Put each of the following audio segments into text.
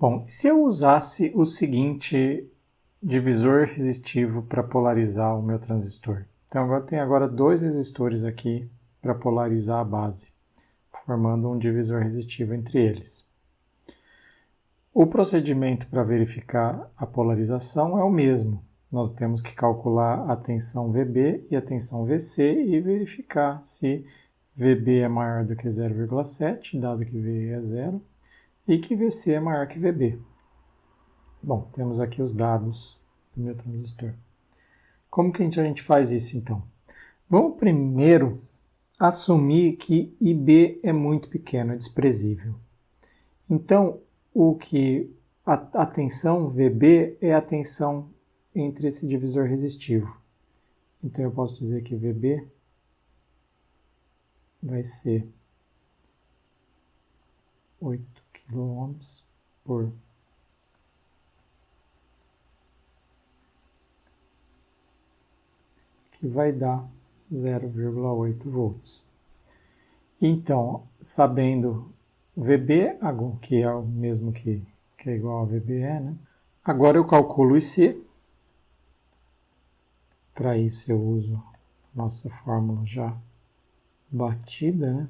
Bom, se eu usasse o seguinte divisor resistivo para polarizar o meu transistor? Então agora tem agora dois resistores aqui para polarizar a base, formando um divisor resistivo entre eles. O procedimento para verificar a polarização é o mesmo. Nós temos que calcular a tensão VB e a tensão VC e verificar se VB é maior do que 0,7, dado que VE é zero, e que VC é maior que VB. Bom, temos aqui os dados do meu transistor. Como que a gente faz isso então? Vamos primeiro assumir que IB é muito pequeno, é desprezível. Então, o que a, a tensão VB é a tensão entre esse divisor resistivo. Então eu posso dizer que VB vai ser 8 kΩ por que vai dar 0,8 volts. Então, sabendo VB, que é o mesmo que, que é igual a VBE, né? agora eu calculo IC. Para isso eu uso a nossa fórmula já batida, né?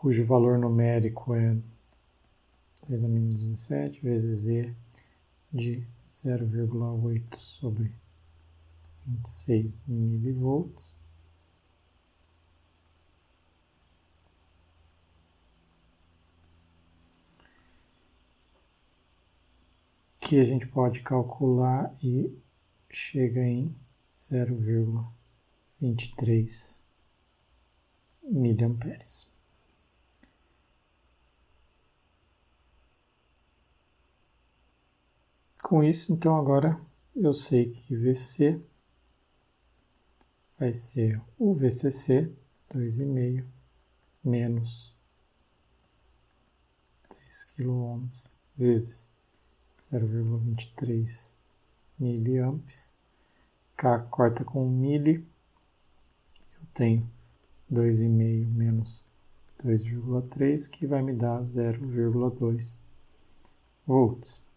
Cujo valor numérico é 10 a menos 17 vezes E de 0,8 sobre 26 milivolts. Que a gente pode calcular e chega em 0,23 miliamperes. Com isso, então, agora eu sei que VC vai ser o VCC 2,5 menos 10 kΩ vezes 0,23 miliamps. K corta com mili. Eu tenho 2,5 menos 2,3 que vai me dar 0,2 volts.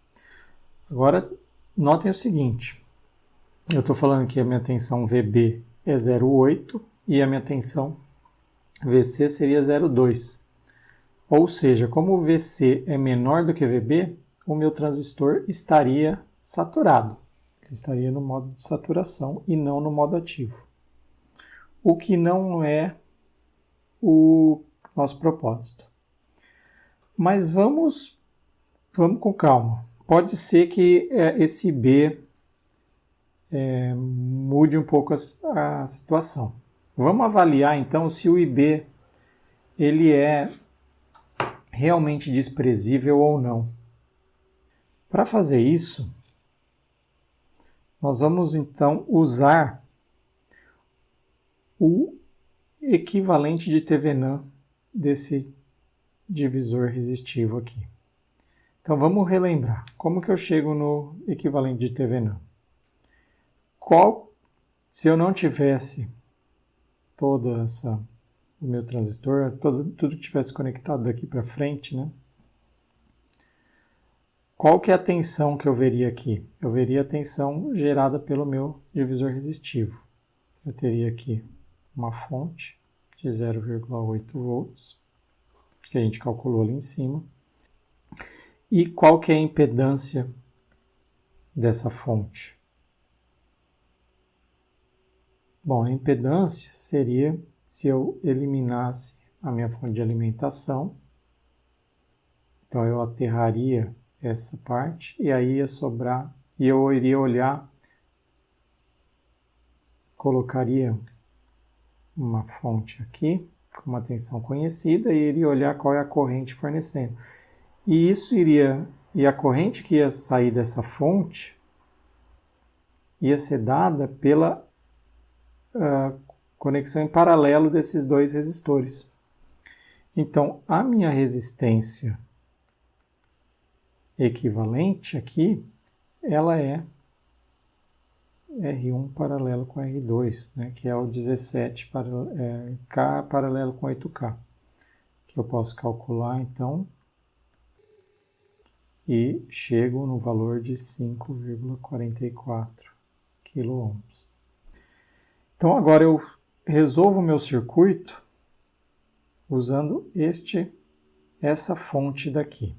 Agora, notem o seguinte. Eu estou falando que a minha tensão VB é 0,8 e a minha tensão VC seria 0,2. Ou seja, como o VC é menor do que VB, o meu transistor estaria saturado. Ele estaria no modo de saturação e não no modo ativo. O que não é o nosso propósito. Mas vamos, vamos com calma pode ser que é, esse B é, mude um pouco a, a, situação. Vamos avaliar então se o IB ele é realmente desprezível ou não. Para fazer isso, nós vamos então usar o equivalente de TVNAM desse divisor resistivo aqui. Então vamos relembrar. Como que eu chego no equivalente de TVNAM? Qual, se eu não tivesse toda essa o meu transistor, todo, tudo que tivesse conectado daqui para frente, né? Qual que é a tensão que eu veria aqui? Eu veria a tensão gerada pelo meu divisor resistivo. Eu teria aqui uma fonte de 0,8 volts, que a gente calculou ali em cima. E qual que é a impedância dessa fonte? Bom, a impedância seria se eu eliminasse a minha fonte de alimentação. Então eu aterraria essa parte e aí ia sobrar e eu iria olhar, colocaria uma fonte aqui com uma tensão conhecida e iria olhar qual é a corrente fornecendo. E isso iria, e a corrente que ia sair dessa fonte ia ser dada pela uh, conexão em paralelo desses dois resistores. Então, a minha resistência equivalente aqui, ela é R1 paralelo com R2, né, que é o 17 para, é, K paralelo com 8K, que eu posso calcular então e chego no valor de 5,44 kΩ. Então agora eu resolvo o meu circuito usando este, essa fonte daqui.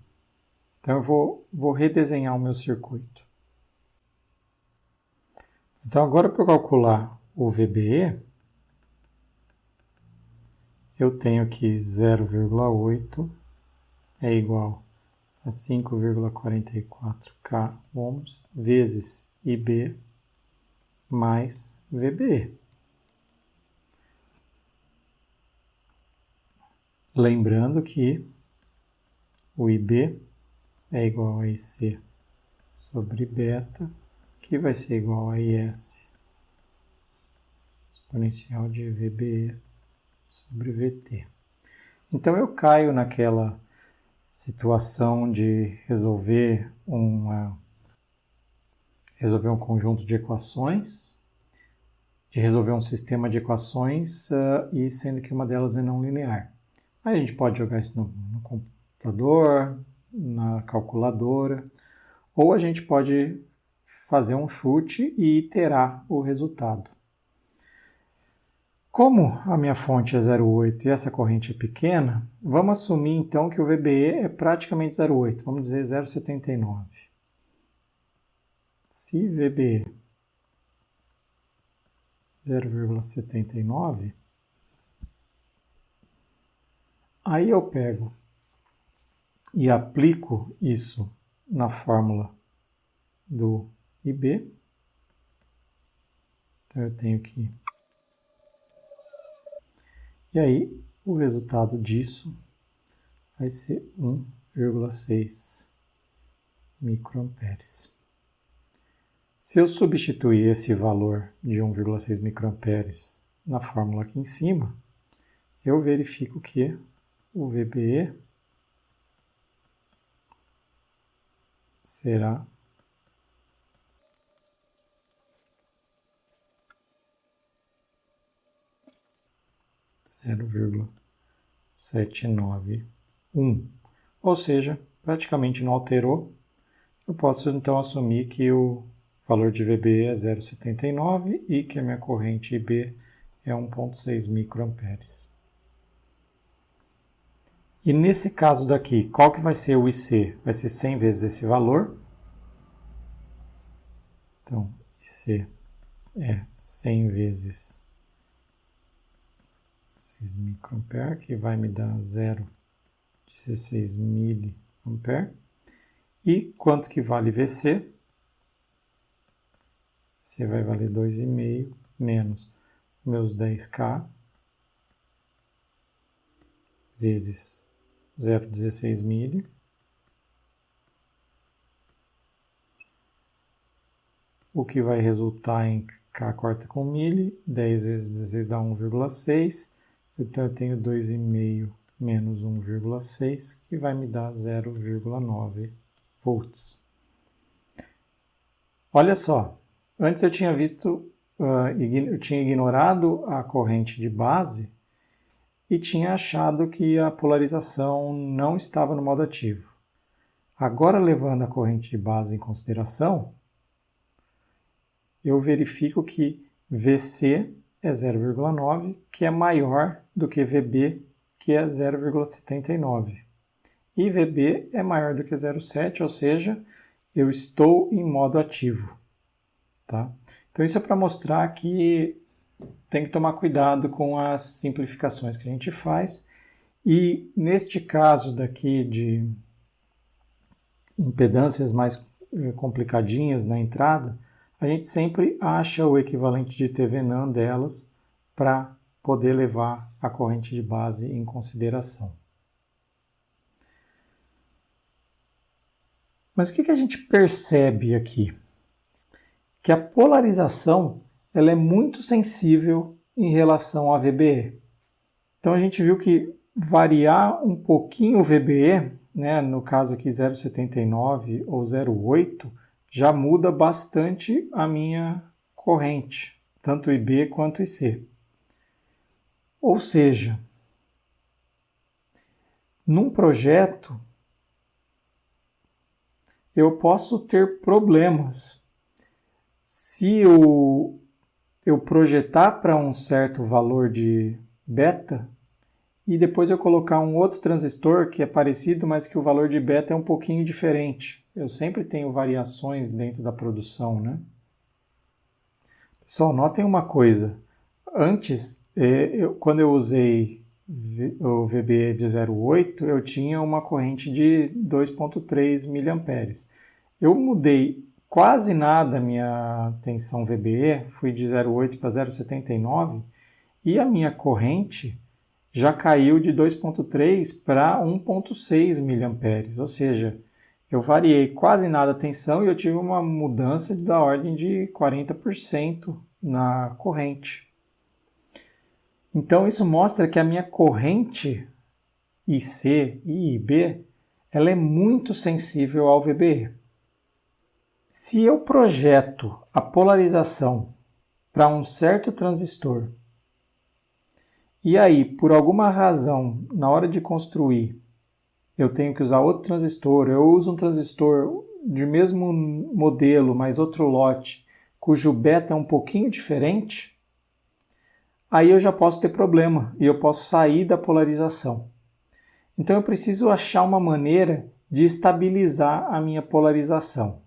Então eu vou, vou redesenhar o meu circuito. Então agora para calcular o VBE, eu tenho que 0,8 é igual a 5,44K ohms vezes IB mais VBE. Lembrando que o IB é igual a IC sobre beta, que vai ser igual a IS exponencial de VBE sobre VT. Então eu caio naquela situação de resolver uma resolver um conjunto de equações, de resolver um sistema de equações uh, e sendo que uma delas é não linear. Aí a gente pode jogar isso no, no computador, na calculadora, ou a gente pode fazer um chute e iterar o resultado. Como a minha fonte é 0,8 e essa corrente é pequena, vamos assumir então que o VBE é praticamente 0,8, vamos dizer 0,79. Se VBE 0,79, aí eu pego e aplico isso na fórmula do IB. Então eu tenho que e aí, o resultado disso vai ser 1,6 microamperes. Se eu substituir esse valor de 1,6 microamperes na fórmula aqui em cima, eu verifico que o VBE será 0,791. Ou seja, praticamente não alterou. Eu posso então assumir que o valor de VB é 0,79 e que a minha corrente IB é 1,6 microamperes. E nesse caso daqui, qual que vai ser o IC? Vai ser 100 vezes esse valor. Então, IC é 100 vezes 6 microampere, que vai me dar 0,16 miliampere. E quanto que vale VC? Você vai valer 2,5 menos meus 10K vezes 0,16 milho. O que vai resultar em K corta com milho, 10 vezes 16 dá 1,6 então, eu tenho 2,5 menos 1,6, que vai me dar 0,9 volts. Olha só, antes eu tinha visto, uh, eu tinha ignorado a corrente de base e tinha achado que a polarização não estava no modo ativo. Agora, levando a corrente de base em consideração, eu verifico que VC é 0,9, que é maior do que VB, que é 0,79. E VB é maior do que 0,7, ou seja, eu estou em modo ativo. Tá? Então isso é para mostrar que tem que tomar cuidado com as simplificações que a gente faz. E neste caso daqui de impedâncias mais eh, complicadinhas na entrada, a gente sempre acha o equivalente de TVNAN delas para poder levar a corrente de base em consideração. Mas o que, a gente percebe aqui? Que a polarização ela é muito sensível em relação à VBE. Então a gente viu que variar um pouquinho o VBE, né, no caso aqui 0,79 ou 0,8, já muda bastante a minha corrente, tanto IB quanto IC. Ou seja, num projeto eu posso ter problemas se eu, eu projetar para um certo valor de beta e depois eu colocar um outro transistor que é parecido, mas que o valor de beta é um pouquinho diferente. Eu sempre tenho variações dentro da produção, né? Pessoal, notem uma coisa. Antes, é, eu, quando eu usei o VBE de 0,8, eu tinha uma corrente de 2,3 mA. Eu mudei quase nada a minha tensão VBE, fui de 0,8 para 0,79 e a minha corrente já caiu de 2,3 para 1,6 mA, ou seja, eu variei quase nada a tensão e eu tive uma mudança da ordem de 40% na corrente. Então isso mostra que a minha corrente IC e IB ela é muito sensível ao VBE. Se eu projeto a polarização para um certo transistor e aí, por alguma razão, na hora de construir, eu tenho que usar outro transistor, eu uso um transistor de mesmo modelo, mas outro lote, cujo beta é um pouquinho diferente, aí eu já posso ter problema e eu posso sair da polarização. Então eu preciso achar uma maneira de estabilizar a minha polarização.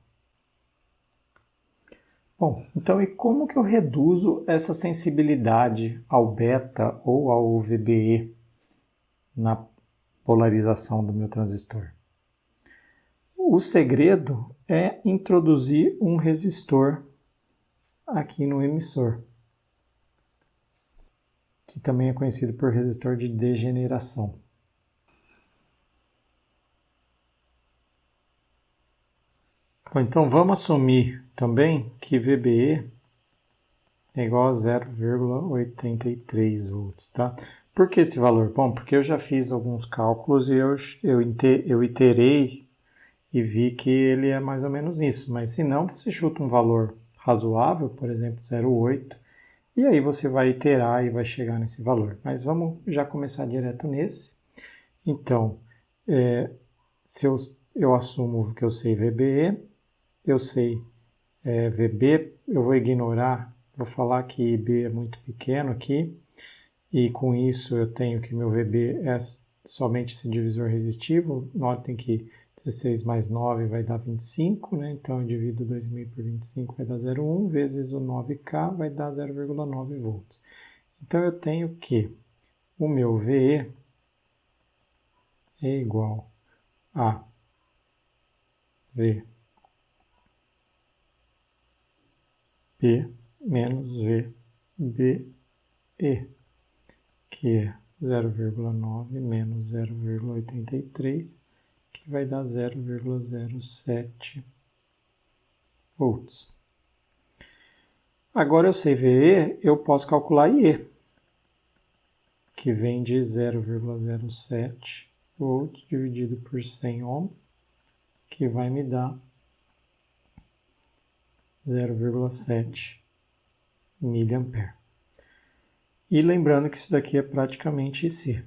Bom, então e como que eu reduzo essa sensibilidade ao beta ou ao VBE na polarização do meu transistor? O segredo é introduzir um resistor aqui no emissor, que também é conhecido por resistor de degeneração. Bom, então vamos assumir também que VBE é igual a 0,83 volts, tá? Por que esse valor? Bom, porque eu já fiz alguns cálculos e eu, eu, eu iterei e vi que ele é mais ou menos nisso. Mas se não, você chuta um valor razoável, por exemplo, 0,8, e aí você vai iterar e vai chegar nesse valor. Mas vamos já começar direto nesse. Então, é, se eu, eu assumo que eu sei VBE, eu sei é, VB, eu vou ignorar, vou falar que IB é muito pequeno aqui, e com isso eu tenho que meu VB é somente esse divisor resistivo. Notem que 16 mais 9 vai dar 25, né? então eu divido 2,5 por 25 vai dar 0,1, vezes o 9K vai dar 0,9 volts. Então eu tenho que o meu VE é igual a V P menos VBE, que é 0,9 menos 0,83, que vai dar 0,07 volts. Agora eu sei VE, eu posso calcular IE, que vem de 0,07 volts dividido por 100 ohm, que vai me dar 0,7 mA. E lembrando que isso daqui é praticamente IC.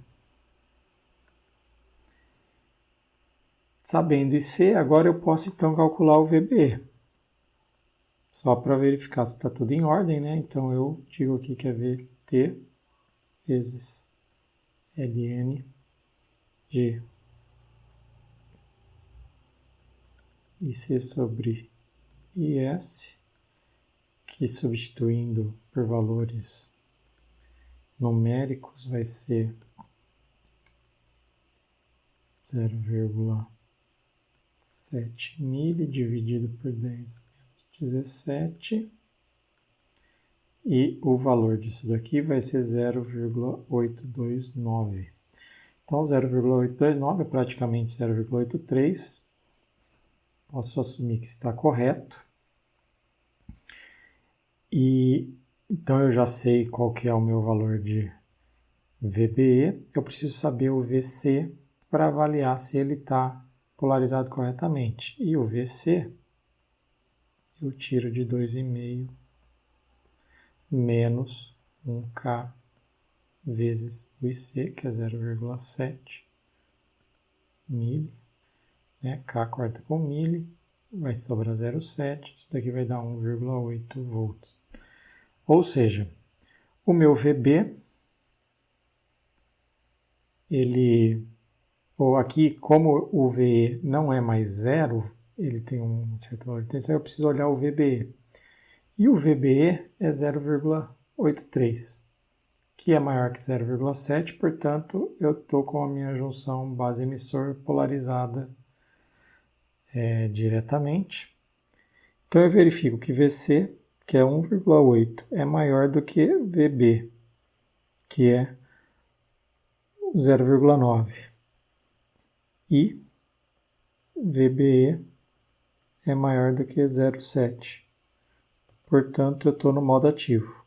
Sabendo IC, agora eu posso então calcular o VBE. Só para verificar se está tudo em ordem, né? Então eu digo aqui que é VT vezes ln de IC sobre IS, que substituindo por valores numéricos vai ser 0,7 mili dividido por 10 menos 17 e o valor disso daqui vai ser 0,829. Então 0,829 é praticamente 0,83. Posso assumir que está correto. E então eu já sei qual que é o meu valor de VBE, eu preciso saber o VC para avaliar se ele está polarizado corretamente. E o VC eu tiro de 2,5 menos 1K vezes o IC, que é 0,7 mili, né? K corta com mili, vai sobrar 0,7, isso daqui vai dar 1,8 volts. Ou seja, o meu VB, ele, ou aqui, como o VE não é mais zero, ele tem um certo valor de tensão, eu preciso olhar o VBE. E o VBE é 0,83, que é maior que 0,7, portanto, eu estou com a minha junção base-emissor polarizada é, diretamente. Então, eu verifico que VC, que é 1,8, é maior do que VB, que é 0,9. E VBE é maior do que 0,7 portanto eu estou no modo ativo.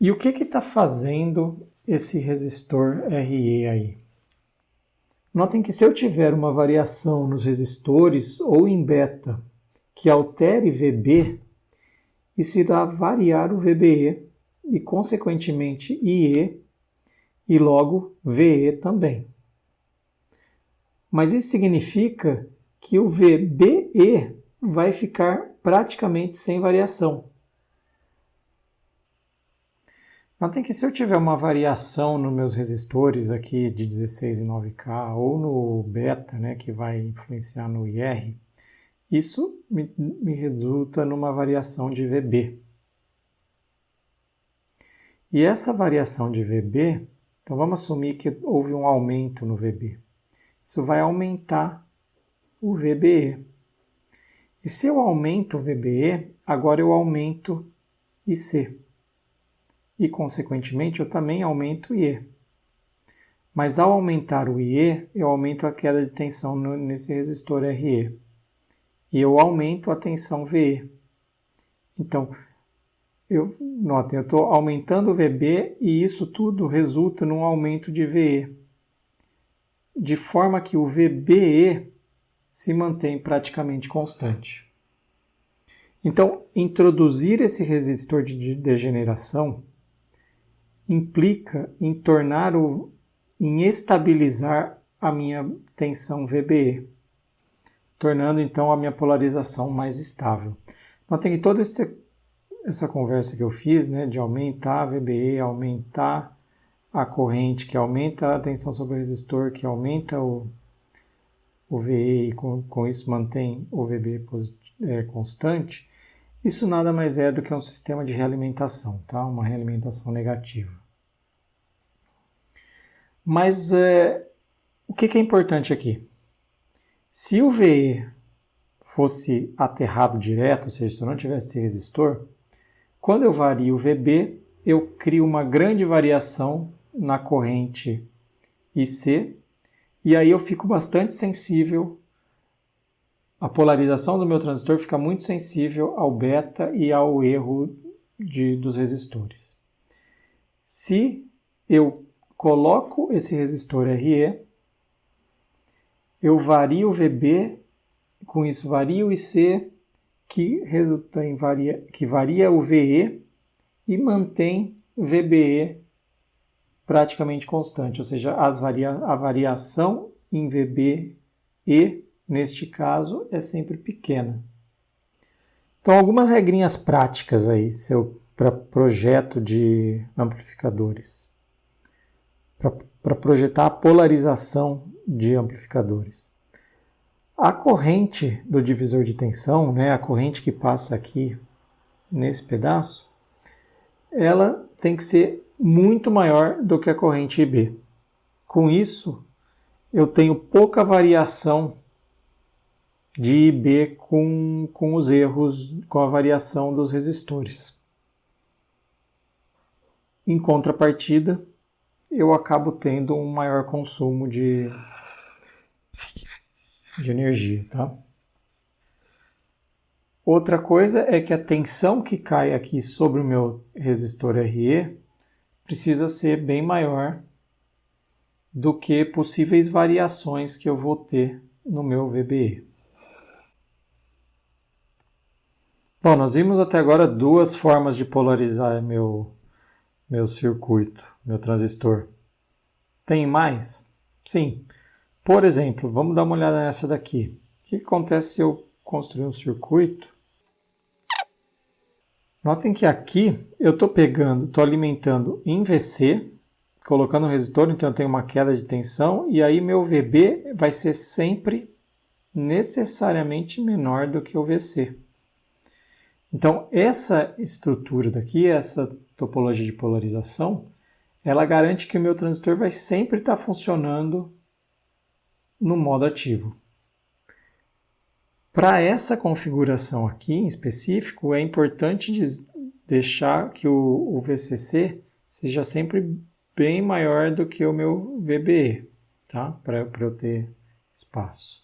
E o que está fazendo esse resistor RE aí? Notem que se eu tiver uma variação nos resistores ou em beta que altere VB, isso irá variar o VBE e, consequentemente, IE e logo VE também. Mas isso significa que o VBE vai ficar praticamente sem variação. Notem que se eu tiver uma variação nos meus resistores aqui de 16 e 9K ou no beta, né, que vai influenciar no IR, isso me, me resulta numa variação de VB. E essa variação de VB, então vamos assumir que houve um aumento no VB. Isso vai aumentar o VBE. E se eu aumento o VBE, agora eu aumento IC. E, consequentemente, eu também aumento o IE. Mas ao aumentar o IE, eu aumento a queda de tensão nesse resistor RE. E eu aumento a tensão VE. Então, eu, notem, eu estou aumentando o VB e isso tudo resulta num aumento de VE. De forma que o VBE se mantém praticamente constante. Então, introduzir esse resistor de degeneração implica em tornar o em estabilizar a minha tensão VBE, tornando então a minha polarização mais estável. Notem que toda essa conversa que eu fiz, né, de aumentar a VBE, aumentar a corrente, que aumenta a tensão sobre o resistor, que aumenta o, o VE e com, com isso mantém o VB é, constante, isso nada mais é do que um sistema de realimentação, tá? uma realimentação negativa. Mas é, o que, que é importante aqui? Se o VE fosse aterrado direto, ou seja, se eu não tivesse resistor, quando eu vario o VB, eu crio uma grande variação na corrente IC e aí eu fico bastante sensível, a polarização do meu transistor fica muito sensível ao beta e ao erro de, dos resistores. Se eu coloco esse resistor RE, eu vario o VB, com isso vario o IC, que resulta em varia, que varia o VE e mantém VBE praticamente constante, ou seja, varia a variação em VB e, neste caso, é sempre pequena. Então, algumas regrinhas práticas aí para projeto de amplificadores. Para projetar a polarização de amplificadores. A corrente do divisor de tensão, né, a corrente que passa aqui nesse pedaço, ela tem que ser muito maior do que a corrente IB. Com isso, eu tenho pouca variação de IB com, com os erros, com a variação dos resistores. Em contrapartida, eu acabo tendo um maior consumo de, de energia. Tá? Outra coisa é que a tensão que cai aqui sobre o meu resistor RE precisa ser bem maior do que possíveis variações que eu vou ter no meu VBE. Bom, nós vimos até agora duas formas de polarizar meu, meu circuito, meu transistor. Tem mais? Sim. Por exemplo, vamos dar uma olhada nessa daqui. O que acontece se eu construir um circuito? Notem que aqui eu estou pegando, estou alimentando em VC, colocando um resistor, então eu tenho uma queda de tensão, e aí meu VB vai ser sempre necessariamente menor do que o VC. Então, essa estrutura daqui, essa topologia de polarização, ela garante que o meu transistor vai sempre estar funcionando no modo ativo. Para essa configuração aqui em específico, é importante deixar que o, o VCC seja sempre bem maior do que o meu VBE, tá? para eu ter espaço.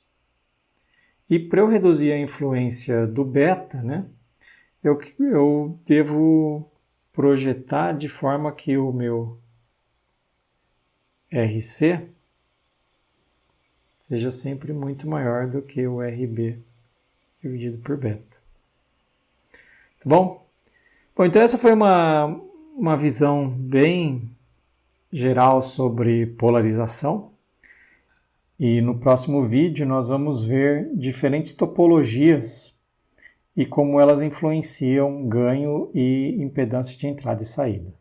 E para eu reduzir a influência do beta, né, eu, eu devo projetar de forma que o meu RC seja sempre muito maior do que o RB dividido por beta. Tá bom? Bom, então essa foi uma, uma visão bem geral sobre polarização. E no próximo vídeo nós vamos ver diferentes topologias e como elas influenciam ganho e impedância de entrada e saída.